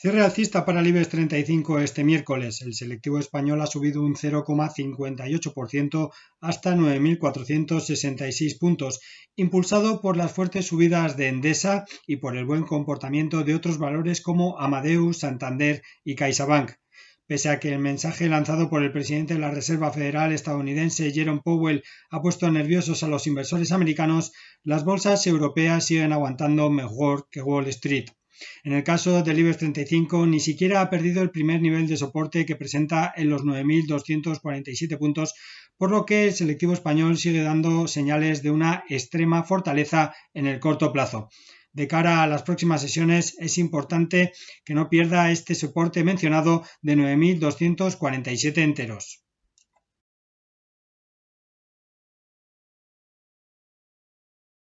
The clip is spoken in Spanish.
Cierre alcista para el IBEX 35 este miércoles. El selectivo español ha subido un 0,58% hasta 9.466 puntos, impulsado por las fuertes subidas de Endesa y por el buen comportamiento de otros valores como Amadeus, Santander y CaixaBank. Pese a que el mensaje lanzado por el presidente de la Reserva Federal estadounidense Jerome Powell ha puesto nerviosos a los inversores americanos, las bolsas europeas siguen aguantando mejor que Wall Street. En el caso del IBEX 35 ni siquiera ha perdido el primer nivel de soporte que presenta en los 9.247 puntos, por lo que el selectivo español sigue dando señales de una extrema fortaleza en el corto plazo. De cara a las próximas sesiones es importante que no pierda este soporte mencionado de 9.247 enteros.